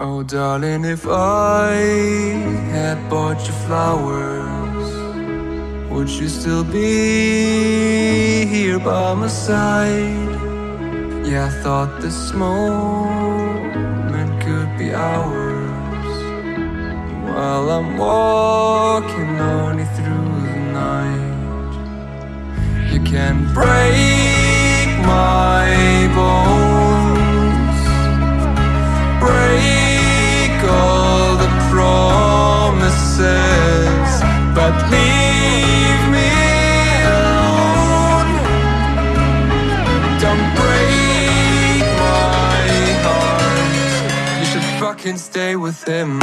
Oh, darling, if I had bought you flowers, would you still be here by my side? Yeah, I thought this moment could be ours while I'm walking on you through the night. You can break fucking stay with him.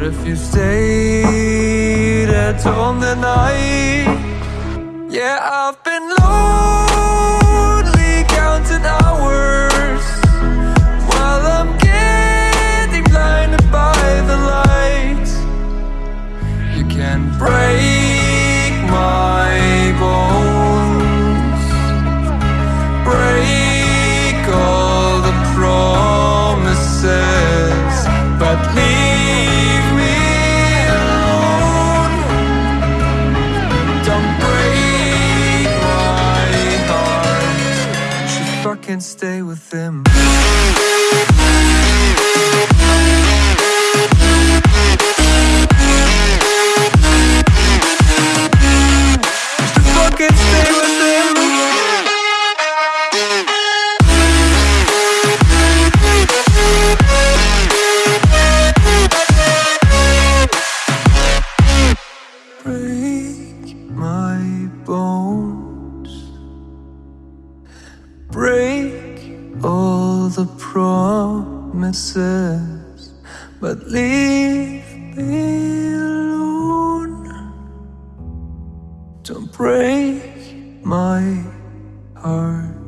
What if you stayed at home the night? Yeah, I've been lonely fucking stay with him. break all the promises, but leave me alone. Don't break my heart.